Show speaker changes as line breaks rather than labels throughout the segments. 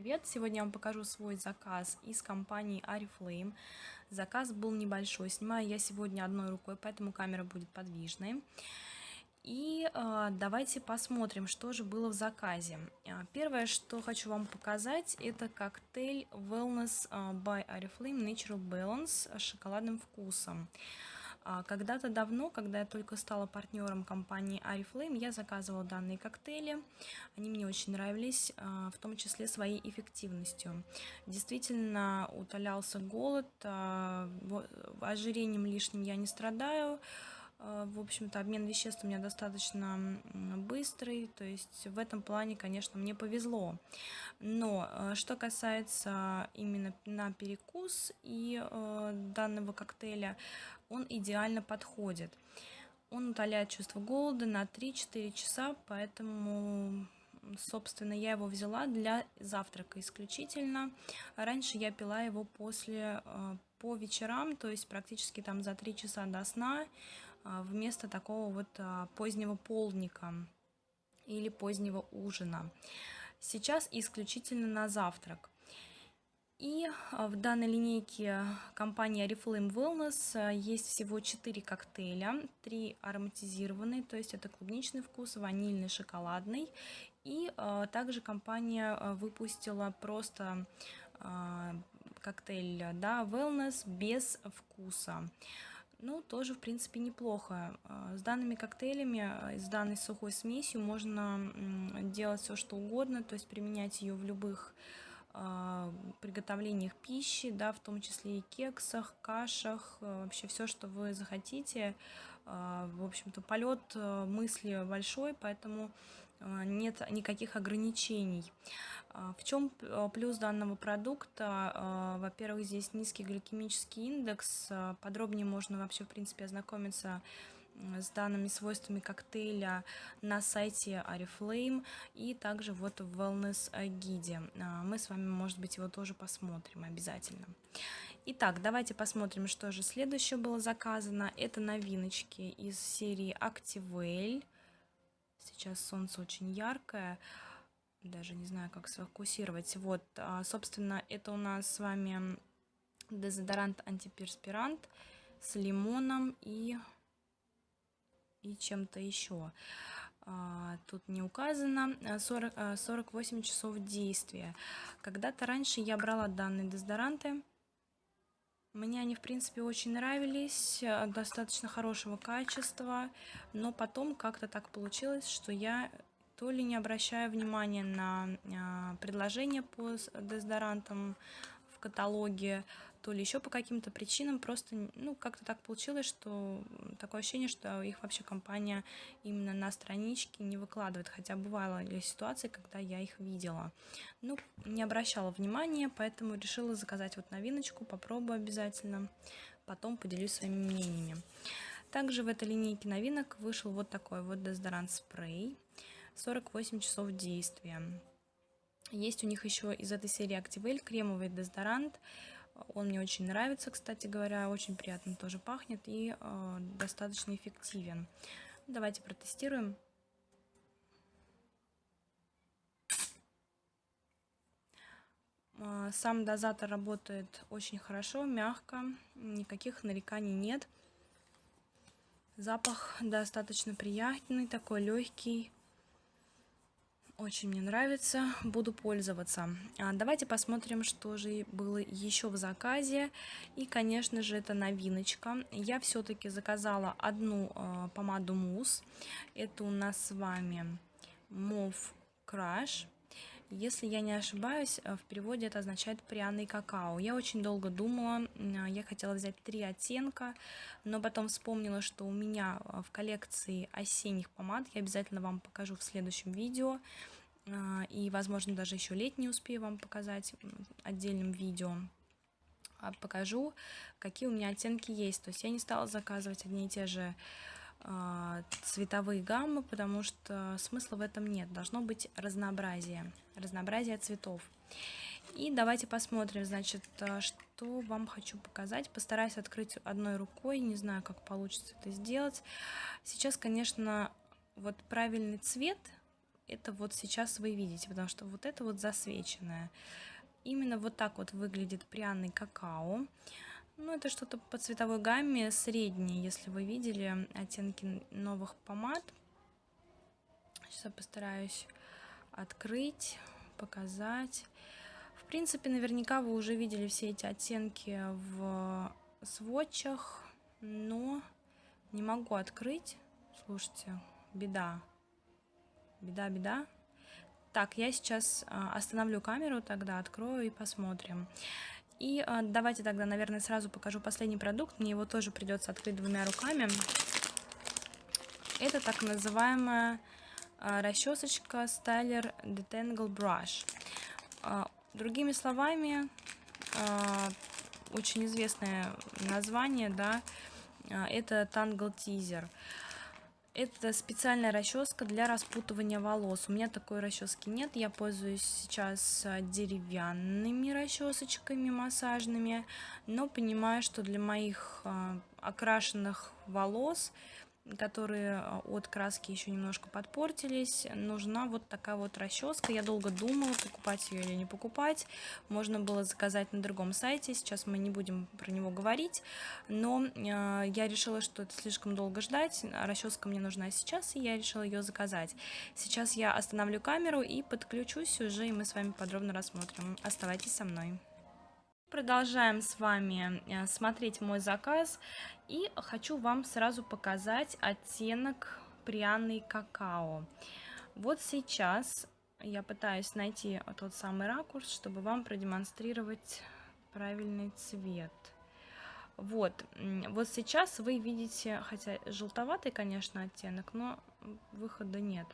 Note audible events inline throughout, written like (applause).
Привет! Сегодня я вам покажу свой заказ из компании Ariflame. Заказ был небольшой, снимаю я сегодня одной рукой, поэтому камера будет подвижной. И э, давайте посмотрим, что же было в заказе. А, первое, что хочу вам показать, это коктейль Wellness by Ariflame Natural Balance с шоколадным вкусом. А, когда-то давно, когда я только стала партнером компании Ariflame, я заказывала данные коктейли. Они мне очень нравились, а, в том числе своей эффективностью. Действительно утолялся голод, а, ожирением лишним я не страдаю, а, в общем-то, обмен веществ у меня достаточно быстрый, то есть в этом плане, конечно, мне повезло. Но а, что касается именно на перекус и а, данного коктейля, он идеально подходит. Он утоляет чувство голода на 3-4 часа, поэтому собственно, я его взяла для завтрака исключительно. Раньше я пила его после, по вечерам, то есть практически там за 3 часа до сна. А, вместо такого вот а, позднего полдника или позднего ужина. Сейчас исключительно на завтрак. И а, в данной линейке компании Oriflame Wellness есть всего 4 коктейля, 3 ароматизированные, то есть это клубничный вкус, ванильный, шоколадный. И также компания выпустила просто коктейль да, Wellness без вкуса. Ну, тоже, в принципе, неплохо. А, с данными коктейлями, а, с данной сухой смесью можно делать все, что угодно, то есть применять ее в любых а, приготовлениях пищи, да, в том числе и кексах, кашах, вообще все, что вы захотите. В общем-то, полет мысли большой, поэтому нет никаких ограничений. А, в чем а, плюс данного продукта? А, во-первых, здесь низкий гликемический индекс. Подробнее можно вообще, в принципе, ознакомиться с данными свойствами коктейля на сайте Ariflame и также вот в Wellness гиде. Мы с вами, может быть, его тоже посмотрим обязательно. Итак, давайте посмотрим, что же следующее было заказано. Это новиночки из серии Activale. Сейчас солнце очень яркое даже не знаю, как сфокусировать. Вот, а, собственно, это у нас с вами дезодорант антиперспирант с лимоном и, и чем-то еще. А, тут не указано 40, 48 а, часов действия. Когда-то раньше я брала данные дезодоранты. Мне они, в принципе, очень нравились, достаточно хорошего качества, но потом как-то так получилось, что я то ли не обращая внимания на а, предложения по дезодорантам в каталоге, то ли еще по каким-то причинам просто, ну, как-то так получилось, что такое ощущение, что их вообще компания именно на страничке не выкладывает, хотя бывало ли ситуации, когда я их видела. Ну, не обращала внимания, поэтому решила заказать вот новиночку, попробую обязательно, потом поделюсь своими мнениями. Также в этой линейке новинок вышел вот такой вот дезодорант спрей. 48 часов действия. Есть у них еще из этой серии Activale кремовый дезодорант. Он мне очень нравится, кстати говоря, очень приятно тоже пахнет и э, достаточно эффективен. Давайте протестируем. Э, сам дозатор работает очень хорошо, мягко, никаких нареканий нет. Запах достаточно приятный, такой легкий. Очень мне нравится, буду пользоваться. А давайте посмотрим, что же было еще в заказе. И, конечно же, это новиночка. Я все-таки заказала одну э, помаду мусс. Это у нас с вами Move Crush. Если я не ошибаюсь, э, в переводе это означает пряный какао. Я очень долго думала, я хотела взять три оттенка, но потом вспомнила, что у меня э, в коллекции осенних помад, я обязательно вам покажу в следующем видео, и, возможно, даже еще летний успею вам показать отдельным видео а покажу, какие у меня оттенки есть. То есть я не стала заказывать одни и те же а, цветовые гаммы, потому что смысла в этом нет. Должно быть разнообразие, разнообразие цветов. И давайте посмотрим, значит, а, что вам хочу показать. Постараюсь открыть одной рукой, не знаю, как получится это сделать. Сейчас, конечно, вот правильный цвет это вот сейчас вы видите, потому что вот это вот засвеченное. Именно вот так вот выглядит пряный какао. Ну, это что-то по цветовой гамме среднее, если вы видели оттенки новых помад. Сейчас я постараюсь открыть, показать. В принципе, наверняка вы уже видели все эти оттенки в сводчах, но не могу открыть. Слушайте, беда. Беда, беда. Так, я сейчас а, остановлю камеру, тогда открою и посмотрим. И а, давайте тогда, наверное, сразу покажу последний продукт. Мне его тоже придется открыть двумя руками. Это так называемая а, расчесочка Styler Detangle Brush. Другими словами, очень известное название, да, это Tangle Teaser. Это специальная расческа для распутывания волос. У меня такой расчески нет. Я пользуюсь сейчас а, деревянными расчесочками массажными, но понимаю, что для моих а, окрашенных волос которые а, от краски еще немножко подпортились. Нужна вот такая вот расческа. Я долго думала, покупать ее или не покупать. Можно было заказать на другом сайте. Сейчас мы не будем про него говорить. Но э, я решила, что это слишком долго ждать. Расческа мне нужна сейчас, и я решила ее заказать. Сейчас я остановлю камеру и подключусь уже, и мы с вами подробно рассмотрим. Оставайтесь со мной. Продолжаем с вами э, смотреть мой заказ и хочу вам сразу показать оттенок пряный какао. Вот сейчас я пытаюсь найти тот самый ракурс, чтобы вам продемонстрировать правильный цвет. Вот, вот сейчас вы видите, хотя желтоватый, конечно, оттенок, но выхода нет.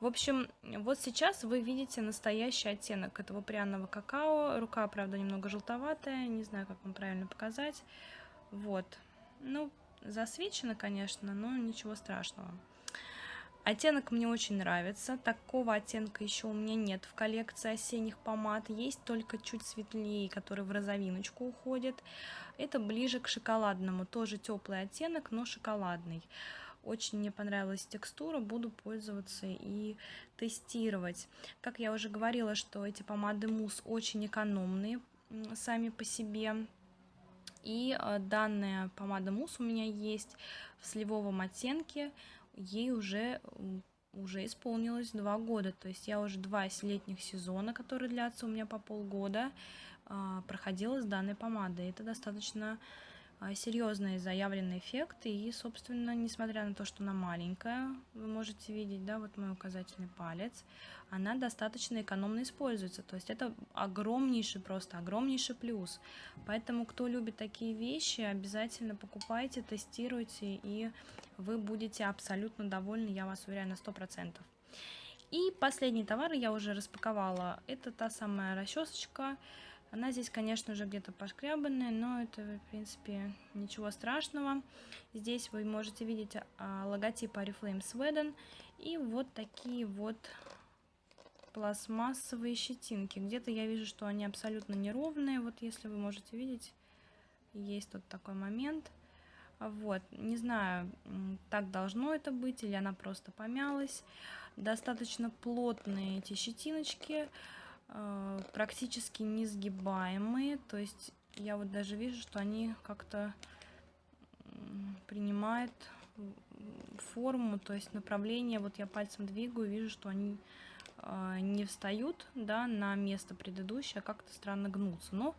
В общем, вот сейчас вы видите настоящий оттенок этого пряного какао. Рука, правда, немного желтоватая, не знаю, как вам правильно показать. Вот, ну, засвечено, конечно, но ничего страшного. Оттенок мне очень нравится. Такого оттенка еще у меня нет в коллекции осенних помад. Есть только чуть светлее, который в розовиночку уходит. Это ближе к шоколадному. Тоже теплый оттенок, но шоколадный. Очень мне понравилась текстура, буду пользоваться и тестировать. Как я уже говорила, что эти помады мусс очень экономные сами по себе. И э, данная помада мусс у меня есть в сливовом оттенке. Ей уже уже исполнилось два года, то есть я уже два летних сезона, которые длятся у меня по полгода, а, проходила с данной помадой. Это достаточно серьезный заявленный эффект. И, собственно, несмотря на то, что она маленькая, вы можете видеть, да, вот мой указательный палец, она достаточно экономно используется. То есть это огромнейший, просто огромнейший плюс. Поэтому, кто любит такие вещи, обязательно покупайте, тестируйте, и вы будете абсолютно довольны, я вас уверяю, на 100%. И последний товар я уже распаковала. Это та самая расчесочка она здесь, конечно же, где-то пошкрябанная, но это, в принципе, ничего страшного. Здесь вы можете видеть а, логотип Oriflame Sweden и вот такие вот пластмассовые щетинки. Где-то я вижу, что они абсолютно неровные. Вот если вы можете видеть, есть тут такой момент. Вот, не знаю, так должно это быть или она просто помялась. Достаточно плотные эти щетиночки. Э, практически несгибаемые, то есть я вот даже вижу, что они как-то принимают форму, то есть направление, вот я пальцем двигаю, вижу, что они э, не встают, да, на место предыдущее, а как-то странно гнутся, но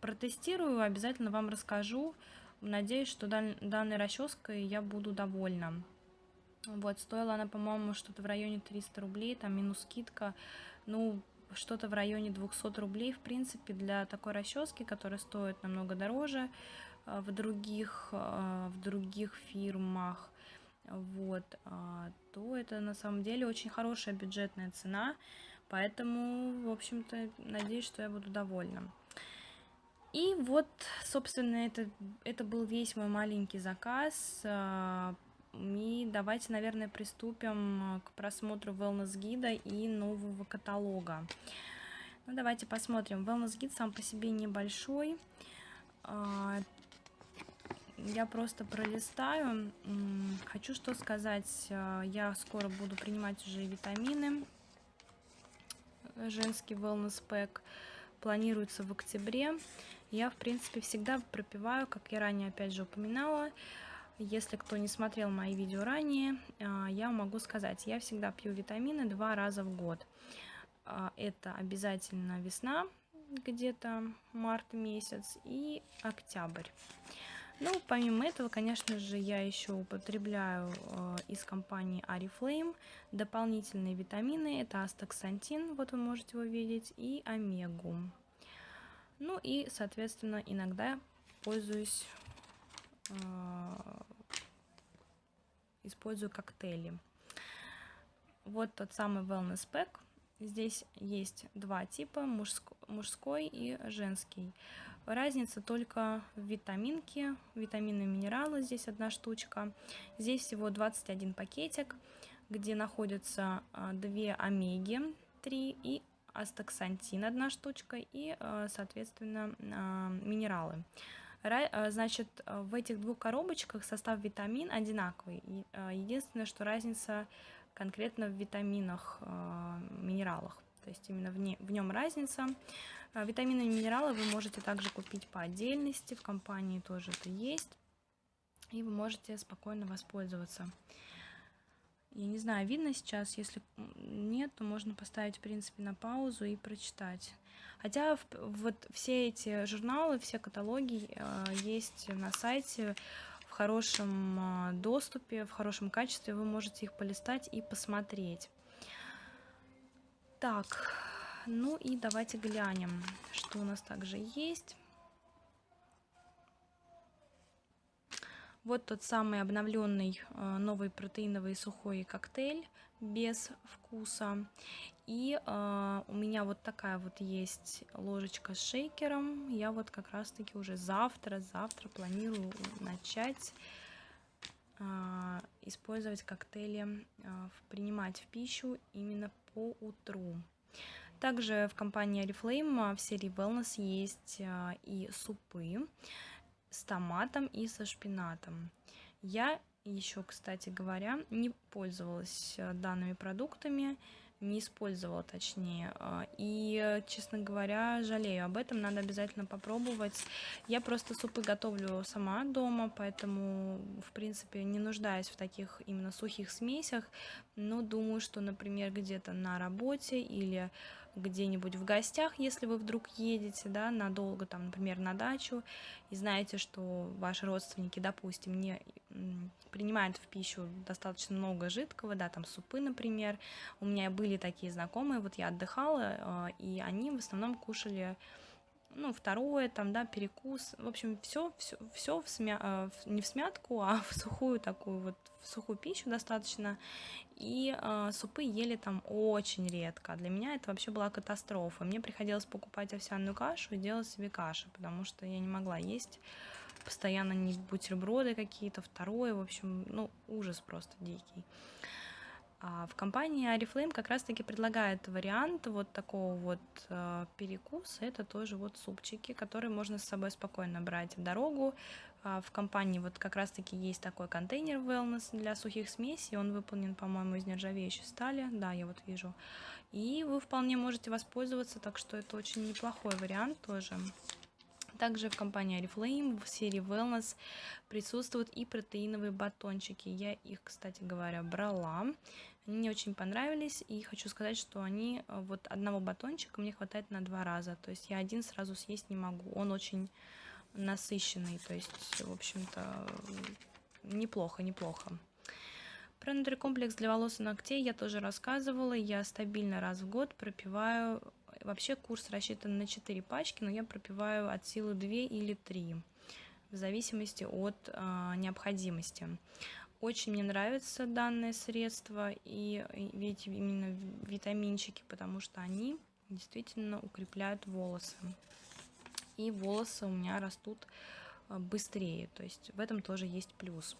протестирую, обязательно вам расскажу, надеюсь, что данной расческой я буду довольна. Вот, стоила она, по-моему, что-то в районе 300 рублей, там минус скидка, ну, что-то в районе 200 рублей, в принципе, для такой расчески, которая стоит намного дороже э, в других, э, в других фирмах, вот, а, то это на самом деле очень хорошая бюджетная цена, поэтому, в общем-то, надеюсь, что я буду довольна. И вот, собственно, это, это был весь мой маленький заказ. Э, и давайте, наверное, приступим к просмотру wellness гида и нового каталога. Ну, давайте посмотрим. Wellness гид сам по себе небольшой. А, я просто пролистаю. Хочу что сказать. Э, я скоро буду принимать уже витамины. Женский wellness pack планируется в октябре. Я, в принципе, всегда пропиваю, как я ранее опять же упоминала. Если кто не смотрел мои видео ранее, э, я могу сказать, я всегда пью витамины два раза в год. Э, это обязательно весна, где-то март месяц и октябрь. Ну, помимо этого, конечно же, я еще употребляю э, из компании Ariflame дополнительные витамины. Это астаксантин, вот вы можете его видеть, и омегу. Ну и, соответственно, иногда пользуюсь, использую коктейли. Вот тот самый Wellness Pack. Здесь есть два типа, мужской, и женский. Разница только в витаминке, витамины и минералы, здесь одна штучка. Здесь всего 21 пакетик, где находятся а, две омеги 3 и астаксантин одна штучка и, а, соответственно, а, минералы. Значит, в этих двух коробочках состав витамин одинаковый. Единственное, что разница конкретно в витаминах, минералах. То есть именно в, не, в нем разница. Витамины и минералы вы можете также купить по отдельности, в компании тоже это есть, и вы можете спокойно воспользоваться. Я не знаю, видно сейчас, если нет, то можно поставить, в принципе, на паузу и прочитать. Хотя вот все эти журналы, все каталоги э, есть на сайте в хорошем э, доступе, в хорошем качестве, вы можете их полистать и посмотреть. Так, ну и давайте глянем, что у нас также есть. Вот тот самый обновленный э, новый протеиновый сухой коктейль без вкуса. И э, у меня вот такая вот есть ложечка с шейкером. Я вот как раз таки уже завтра, завтра планирую начать э, использовать коктейли, э, принимать в пищу именно по утру. Также в компании Oriflame а, в серии Wellness есть а, и супы с томатом и со шпинатом. Я еще, кстати говоря, не пользовалась а, данными продуктами, не использовала точнее. И, честно говоря, жалею об этом, надо обязательно попробовать. Я просто супы готовлю сама дома, поэтому, в принципе, не нуждаюсь в таких именно сухих смесях, но думаю, что, например, где-то на работе или где-нибудь в гостях, если вы вдруг едете, да, надолго, там, например, на дачу, и знаете, что ваши родственники, допустим, не принимают в пищу достаточно много жидкого, да, там супы, например. У меня были такие знакомые, вот я отдыхала, а, и они в основном кушали ну, второе, там, да, перекус, в общем, все, все, все в смя... Э, не в смятку, а в сухую такую вот, в сухую пищу достаточно, и э, супы ели там очень редко. Для меня это вообще была катастрофа. Мне приходилось покупать овсяную кашу и делать себе каши, потому что я не могла есть постоянно не бутерброды какие-то, второе, в общем, ну, ужас просто дикий. А в компании Арифлейм как раз-таки предлагает вариант вот такого вот э, перекуса. Это тоже вот супчики, которые можно с собой спокойно брать в дорогу. А в компании вот как раз-таки есть такой контейнер Wellness для сухих смесей. Он выполнен, по-моему, из нержавеющей стали. Да, я вот вижу. И вы вполне можете воспользоваться, так что это очень неплохой вариант тоже. Также в компании Oriflame в серии Wellness присутствуют и протеиновые батончики. Я их, кстати говоря, брала. Они мне очень понравились, и хочу сказать, что они, э, вот одного батончика мне хватает на два раза, то есть я один сразу съесть не могу, он очень насыщенный, то есть, в общем-то, неплохо, неплохо. Про нутрикомплекс для волос и ногтей я тоже рассказывала, я стабильно раз в год пропиваю, вообще курс рассчитан на 4 пачки, но я пропиваю от силы 2 или 3, в зависимости от э, необходимости. Очень мне нравится данное средство и ведь именно витаминчики, потому что они действительно укрепляют волосы. И волосы у меня растут а, быстрее, то есть в этом тоже есть плюс.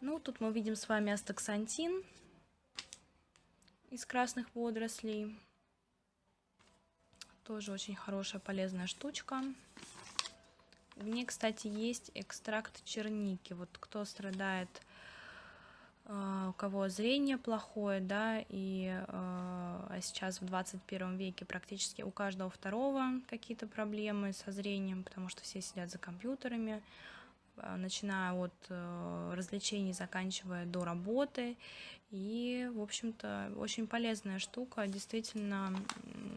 Ну, тут мы видим с вами астаксантин из красных водорослей. Тоже очень хорошая полезная штучка. В ней, кстати, есть экстракт черники. Вот кто страдает, э, у кого зрение плохое, да, и э, а сейчас в 21 веке практически у каждого второго какие-то проблемы со зрением, потому что все сидят за компьютерами, э, начиная от развлечений, заканчивая до работы. И, в общем-то, очень полезная штука, действительно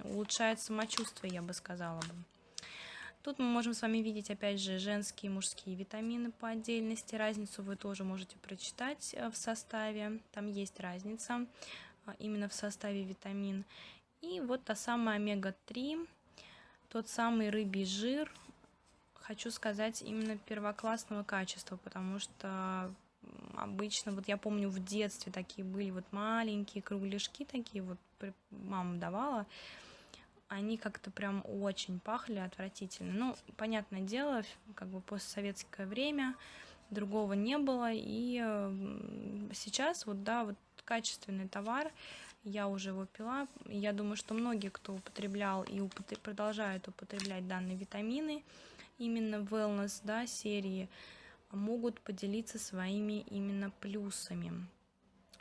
улучшает самочувствие, я бы сказала бы. Тут мы можем с вами видеть, опять же, женские и мужские витамины по отдельности. Разницу вы тоже можете прочитать э, в составе. Там есть разница э, именно в составе витамин. И вот та самая омега-3, тот самый рыбий жир, хочу сказать, именно первоклассного качества, потому что обычно, вот я помню в детстве такие были вот маленькие кругляшки такие, вот мама давала, они как-то прям очень пахли отвратительно. Ну, понятное дело, как бы постсоветское время, другого не было, и сейчас вот, да, вот качественный товар, я уже его пила, я думаю, что многие, кто употреблял и употреб... продолжают употреблять данные витамины, именно wellness, да, серии, могут поделиться своими именно плюсами.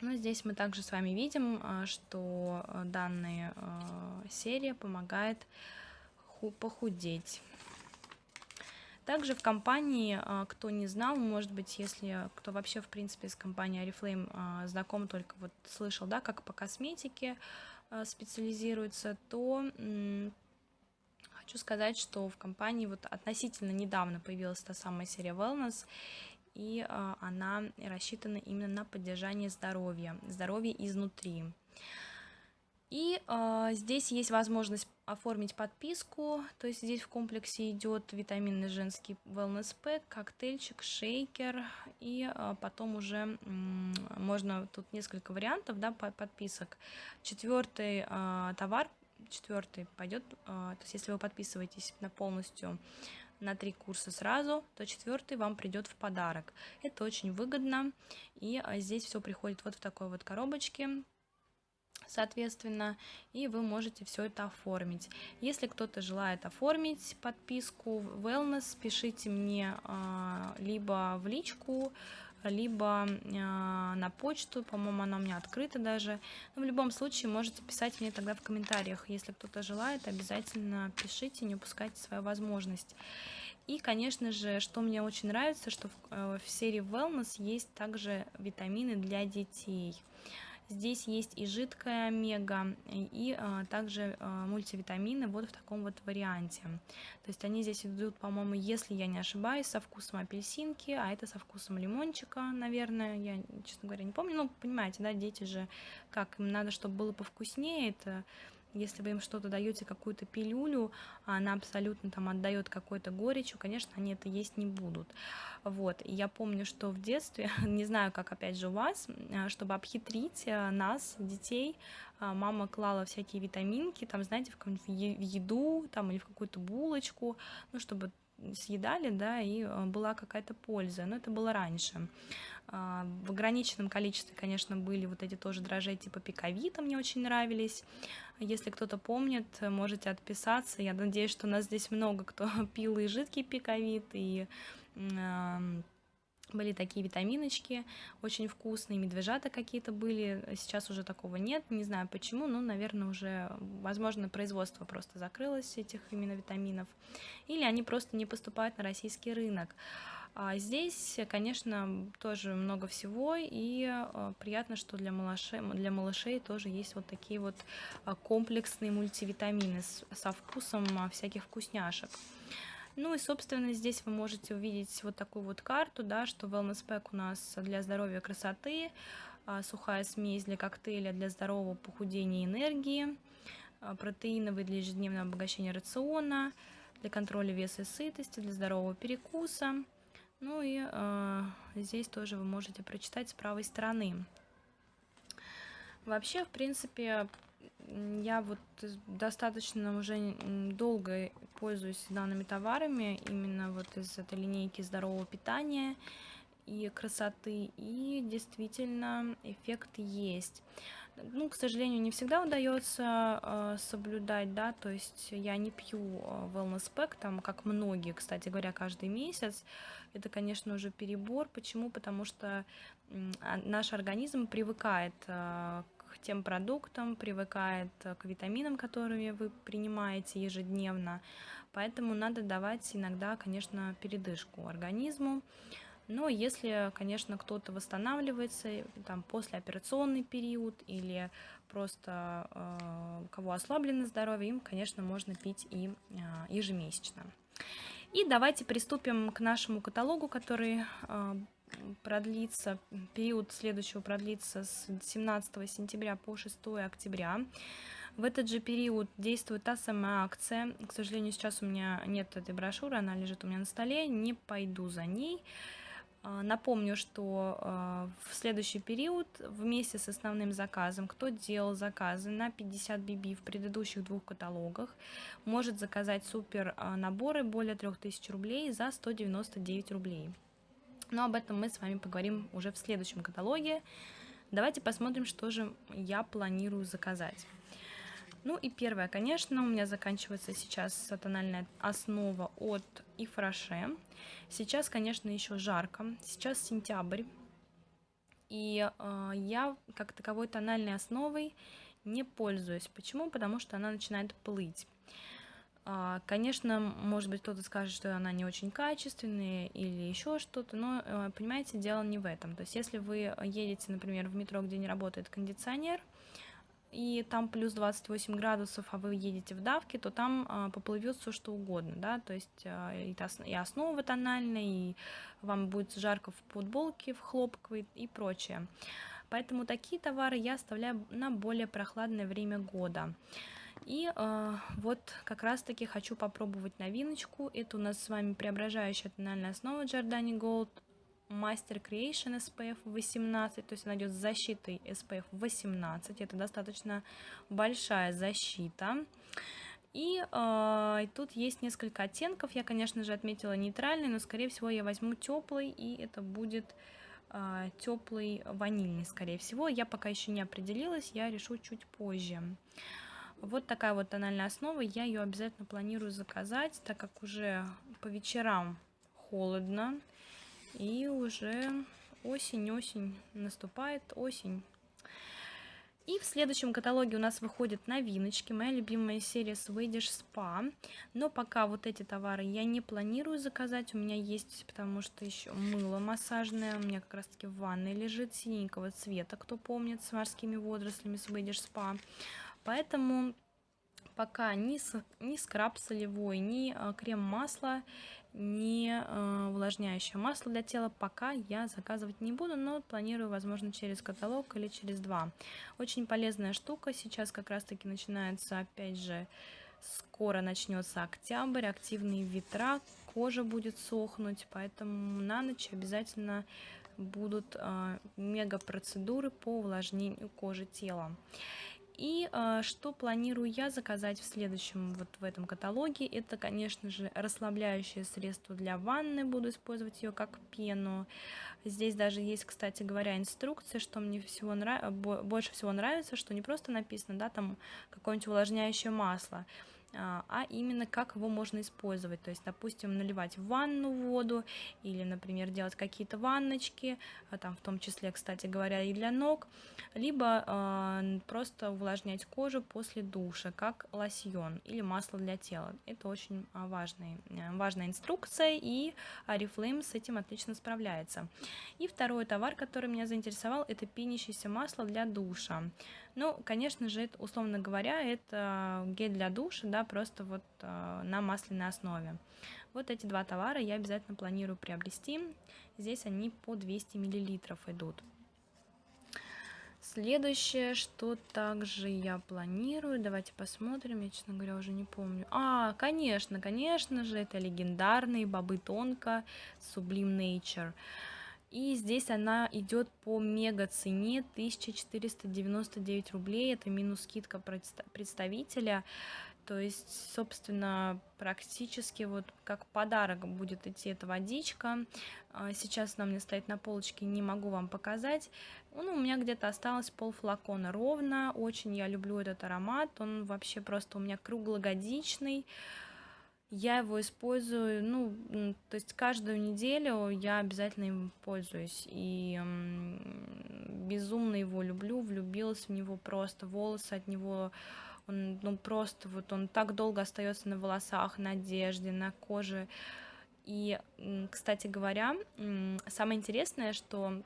Ну, здесь мы также с вами видим, а, что а, данная а, серия помогает похудеть. Также в компании, кто не знал, может быть, если кто вообще, в принципе, с компанией Oriflame знаком, только вот слышал, да, как по косметике специализируется, то хочу сказать, что в компании вот относительно недавно появилась та самая серия Wellness, и а, она рассчитана именно на поддержание здоровья, здоровья изнутри. И э, здесь есть возможность оформить подписку, то есть здесь в комплексе идет витаминный женский wellness pack, коктейльчик, шейкер, и э, потом уже э, можно, тут несколько вариантов, да, подписок. Четвертый э, товар, четвертый пойдет, э, то есть если вы подписываетесь на полностью на три курса сразу, то четвертый вам придет в подарок. Это очень выгодно, и а, здесь все приходит вот в такой вот коробочке, соответственно, и вы можете все это оформить. Если кто-то желает оформить подписку Wellness, пишите мне а, либо в личку, либо э, на почту, по-моему, она у меня открыта даже. Но в любом случае можете писать мне тогда в комментариях, если кто-то желает, обязательно пишите, не упускайте свою возможность. И, конечно же, что мне очень нравится, что в, э, в серии Wellness есть также витамины для детей. Здесь есть и жидкая омега, и а, также а, мультивитамины вот в таком вот варианте. То есть они здесь идут, по-моему, если я не ошибаюсь, со вкусом апельсинки, а это со вкусом лимончика, наверное, я, честно говоря, не помню. Ну, понимаете, да, дети же, как им надо, чтобы было повкуснее, это если вы им что-то даете, какую-то пилюлю, а она абсолютно там отдает какой-то горечью, конечно, они это есть не будут. Вот, и я помню, что в детстве, (laughs) не знаю, как опять же у вас, а, чтобы обхитрить а, нас, детей, мама клала всякие витаминки, там, знаете, в, в еду, там, или в какую-то булочку, ну, чтобы съедали, да, и была какая-то польза, но это было раньше. В ограниченном количестве, конечно, были вот эти тоже дрожжи типа пиковита, мне очень нравились. Если кто-то помнит, можете отписаться. Я надеюсь, что у нас здесь много кто (laughs) пил и жидкий пиковит, и были такие витаминочки, очень вкусные, медвежата какие-то были, сейчас уже такого нет, не знаю почему, но, наверное, уже, возможно, производство просто закрылось этих именно витаминов, или они просто не поступают на российский рынок. А здесь, конечно, тоже много всего, и а, приятно, что для малышей, для малышей тоже есть вот такие вот а, комплексные мультивитамины со вкусом всяких вкусняшек. Ну и, собственно, здесь вы можете увидеть вот такую вот карту, да, что Wellness Pack у нас для здоровья и красоты, сухая смесь для коктейля для здорового похудения и энергии, протеиновый для ежедневного обогащения рациона, для контроля веса и сытости, для здорового перекуса – ну и э, здесь тоже вы можете прочитать с правой стороны. Вообще, в принципе, я вот достаточно уже долго пользуюсь данными товарами, именно вот из этой линейки здорового питания и красоты, и действительно эффект есть. Ну, к сожалению, не всегда удается э, соблюдать, да, то есть я не пью э, wellness pack, там, как многие, кстати говоря, каждый месяц. Это, конечно, уже перебор. Почему? Потому что а, наш организм привыкает э, тем продуктам, привыкает к витаминам, которые вы принимаете ежедневно. Поэтому надо давать иногда, конечно, передышку организму. Но если, конечно, кто-то восстанавливается, там, послеоперационный период или просто э, кого ослаблено здоровье, им, конечно, можно пить и э, ежемесячно. И давайте приступим к нашему каталогу, который э, продлится, период следующего продлится с 17 сентября по 6 октября. В этот же период действует та самая акция. К сожалению, сейчас у меня нет этой брошюры, она лежит у меня на столе, не пойду за ней. А, напомню, что а, в следующий период вместе с основным заказом, кто делал заказы на 50 BB в предыдущих двух каталогах, может заказать супер наборы более 3000 рублей за 199 рублей. Но об этом мы с вами поговорим уже в следующем каталоге. Давайте посмотрим, что же я планирую заказать. Ну и первое, конечно, у меня заканчивается сейчас тональная основа от Ифраше. Сейчас, конечно, еще жарко. Сейчас сентябрь. И э, я как таковой тональной основой не пользуюсь. Почему? Потому что она начинает плыть. Э, конечно, может быть, кто-то скажет, что она не очень качественная или еще что-то, но, э, понимаете, дело не в этом. То есть, если вы едете, например, в метро, где не работает кондиционер, и там плюс 28 градусов, а вы едете в давке, то там а, поплывет все что угодно, да, то есть а, и, и основа тональная, и вам будет жарко в футболке, в хлопковой и прочее. Поэтому такие товары я оставляю на более прохладное время года. И э, вот как раз таки хочу попробовать новиночку. Это у нас с вами преображающая тональная основа Giordani Gold Master Creation SPF 18, то есть она идет с защитой SPF 18, это достаточно большая защита. И э, тут есть несколько оттенков, я, конечно же, отметила нейтральный, но, скорее всего, я возьму теплый, и это будет э, теплый ванильный, скорее всего. Я пока еще не определилась, я решу чуть позже. Вот такая вот тональная основа, я ее обязательно планирую заказать, так как уже по вечерам холодно, и уже осень-осень наступает, осень. И в следующем каталоге у нас выходят новиночки, моя любимая серия Swedish Spa. Но пока вот эти товары я не планирую заказать, у меня есть, потому что еще мыло массажное, у меня как раз таки в ванной лежит синенького цвета, кто помнит, с морскими водорослями Swedish Spa. Поэтому пока ни, ни скраб солевой, ни а, крем-масло не э, увлажняющее масло для тела пока я заказывать не буду, но планирую, возможно, через каталог или через два. Очень полезная штука, сейчас как раз-таки начинается, опять же, скоро начнется октябрь, активные ветра, кожа будет сохнуть, поэтому на ночь обязательно будут э, мега процедуры по увлажнению кожи тела. И э, что планирую я заказать в следующем, вот в этом каталоге, это, конечно же, расслабляющее средство для ванны, буду использовать ее как пену. Здесь даже есть, кстати говоря, инструкция, что мне всего нрав... больше всего нравится, что не просто написано, да, там какое-нибудь увлажняющее масло, а, а именно как его можно использовать. То есть, допустим, наливать в ванну воду или, например, делать какие-то ванночки, а, там в том числе, кстати говоря, и для ног, либо э, просто увлажнять кожу после душа, как лосьон или масло для тела. Это очень важный, э, важная инструкция, и Oriflame с этим отлично справляется. И второй товар, который меня заинтересовал, это пенящееся масло для душа. Ну, конечно же, это, условно говоря, это гель для душа, да, просто вот э, на масляной основе. Вот эти два товара я обязательно планирую приобрести. Здесь они по 200 миллилитров идут. Следующее, что также я планирую, давайте посмотрим, я, честно говоря, уже не помню. А, конечно, конечно же, это легендарные бобы тонко Sublime Nature. И здесь она идет по мега цене 1499 рублей. Это минус скидка представителя. То есть, собственно, практически вот как подарок будет идти эта водичка. А, сейчас она меня стоит на полочке, не могу вам показать. Ну, у меня где-то осталось пол флакона ровно. Очень я люблю этот аромат. Он вообще просто у меня круглогодичный. Я его использую, ну, то есть каждую неделю я обязательно им пользуюсь. И безумно его люблю, влюбилась в него просто. Волосы от него он, ну, просто вот он так долго остается на волосах, на одежде, на коже. И, кстати говоря, самое интересное, что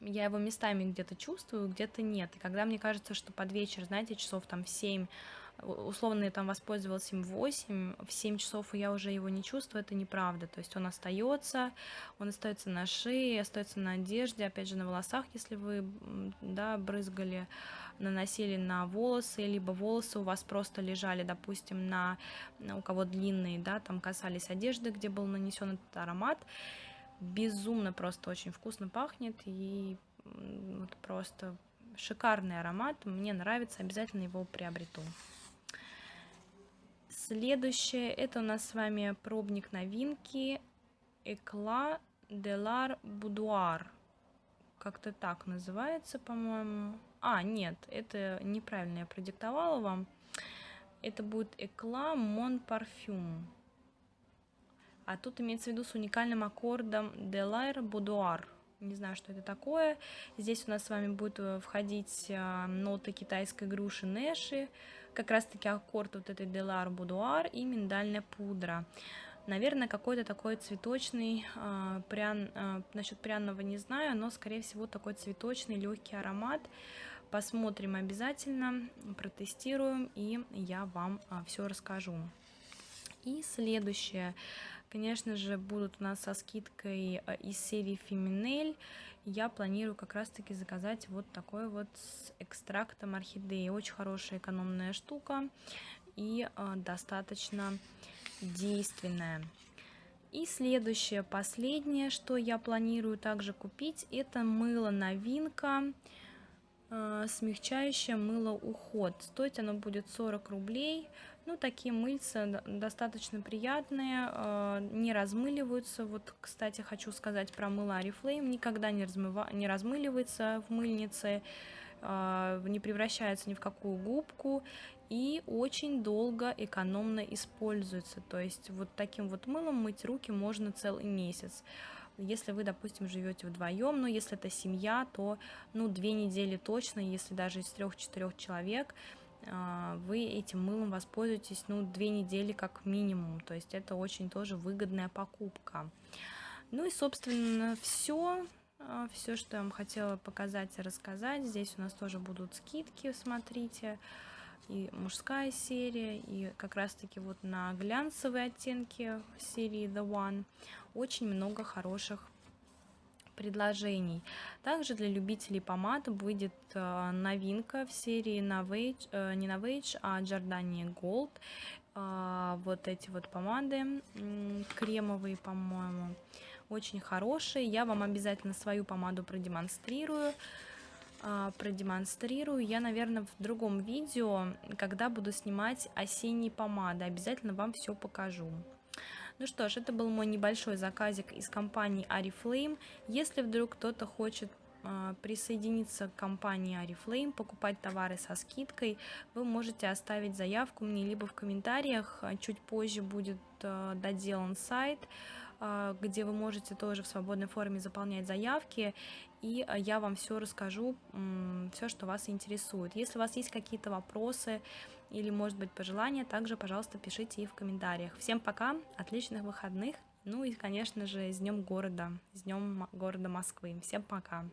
я его местами где-то чувствую, где-то нет. И когда мне кажется, что под вечер, знаете, часов там в 7 условно я там воспользовалась им в 8, в 7 часов я уже его не чувствую, это неправда. То есть он остается, он остается на шее, остается на одежде, опять же на волосах, если вы да, брызгали, наносили на волосы, либо волосы у вас просто лежали, допустим, на у кого длинные, да, там касались одежды, где был нанесен этот аромат. Безумно просто очень вкусно пахнет и вот просто шикарный аромат, мне нравится, обязательно его приобрету. Следующее, это у нас с вами пробник новинки Экла Делар Будуар. Как-то так называется, по-моему. А, нет, это неправильно я продиктовала вам. Это будет Экла Мон Парфюм. А тут имеется в виду с уникальным аккордом Делар Будуар. Не знаю, что это такое. Здесь у нас с вами будет э, входить э, ноты китайской груши Нэши, как раз-таки аккорд вот этой Делар Будуар и миндальная пудра. Наверное, какой-то такой цветочный, э, прян, насчет пряного не знаю, но, скорее всего, такой цветочный легкий аромат. Посмотрим обязательно, протестируем, и я вам все расскажу. И следующее, конечно же, будут у нас со скидкой э, из серии Феминель я планирую как раз-таки заказать вот такой вот с экстрактом орхидеи. Очень хорошая экономная штука и э, достаточно действенная. И следующее, последнее, что я планирую также купить, это мыло новинка, э, смягчающее мыло уход. Стоить оно будет 40 рублей. Ну, такие мыльца достаточно приятные, э, не размыливаются. Вот, кстати, хочу сказать про мыло Oriflame. Никогда не, размыва... не размыливается в мыльнице, э, не превращается ни в какую губку и очень долго экономно используется. То есть вот таким вот мылом мыть руки можно целый месяц. Если вы, допустим, живете вдвоем, но если это семья, то ну, две недели точно, если даже из трех-четырех человек – вы этим мылом воспользуетесь, ну, две недели как минимум, то есть это очень тоже выгодная покупка. Ну и, собственно, все, а, все, что я вам хотела показать и рассказать. Здесь у нас тоже будут скидки, смотрите, и мужская серия, и как раз-таки вот на глянцевые оттенки серии The One очень много хороших предложений. Также для любителей помад выйдет э, новинка в серии Novage, э, не Novage, а Giordani Gold. Э, вот эти вот помады кремовые, по-моему, очень хорошие. Я вам обязательно свою помаду продемонстрирую продемонстрирую я, наверное, в другом видео, когда буду снимать осенние помады. Обязательно вам все покажу. Ну что ж, это был мой небольшой заказик из компании Ariflame. Если вдруг кто-то хочет а, присоединиться к компании Ariflame, покупать товары со скидкой, вы можете оставить заявку мне либо в комментариях, а, чуть позже будет а, доделан сайт, где вы можете тоже в свободной форме заполнять заявки, и я вам все расскажу, все, что вас интересует. Если у вас есть какие-то вопросы, или, может быть, пожелания, также, пожалуйста, пишите и в комментариях. Всем пока, отличных выходных, ну и, конечно же, с Днем города, с Днем города Москвы. Всем пока!